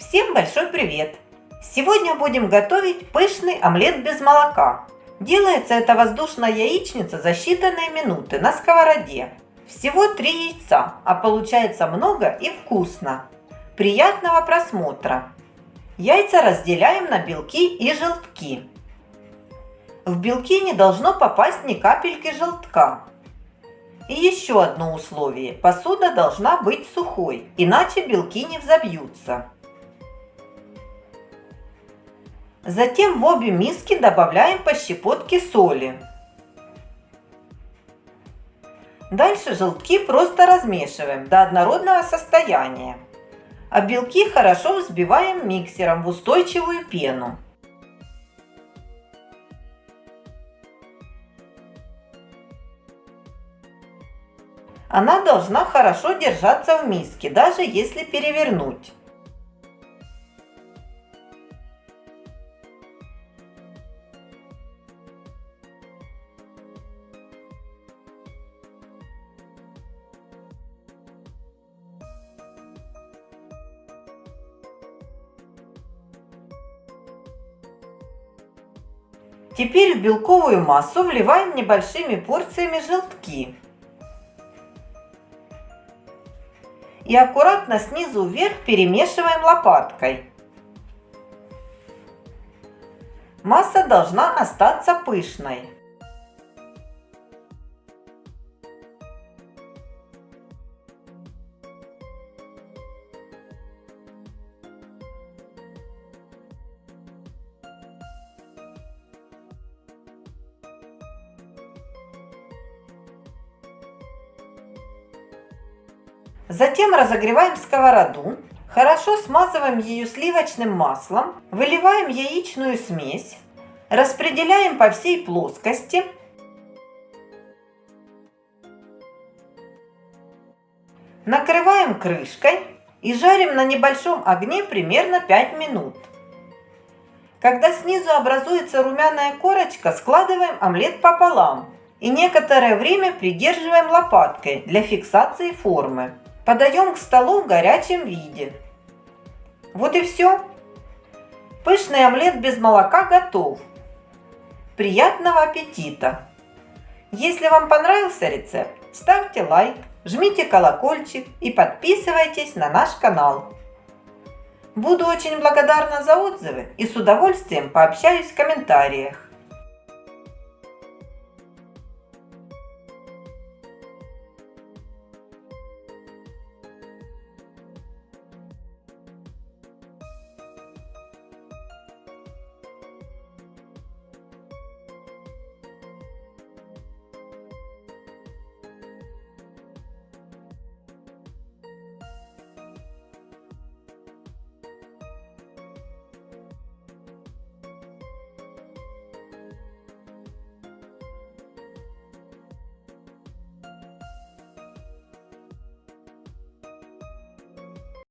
Всем большой привет! Сегодня будем готовить пышный омлет без молока. Делается эта воздушная яичница за считанные минуты на сковороде. Всего 3 яйца, а получается много и вкусно. Приятного просмотра! Яйца разделяем на белки и желтки. В белки не должно попасть ни капельки желтка. И еще одно условие. Посуда должна быть сухой, иначе белки не взобьются. Затем в обе миски добавляем по щепотке соли. Дальше желтки просто размешиваем до однородного состояния. А белки хорошо взбиваем миксером в устойчивую пену. Она должна хорошо держаться в миске, даже если перевернуть. Теперь в белковую массу вливаем небольшими порциями желтки. И аккуратно снизу вверх перемешиваем лопаткой. Масса должна остаться пышной. Затем разогреваем сковороду, хорошо смазываем ее сливочным маслом, выливаем яичную смесь, распределяем по всей плоскости. Накрываем крышкой и жарим на небольшом огне примерно 5 минут. Когда снизу образуется румяная корочка, складываем омлет пополам и некоторое время придерживаем лопаткой для фиксации формы. Подаем к столу в горячем виде. Вот и все. Пышный омлет без молока готов. Приятного аппетита! Если вам понравился рецепт, ставьте лайк, жмите колокольчик и подписывайтесь на наш канал. Буду очень благодарна за отзывы и с удовольствием пообщаюсь в комментариях.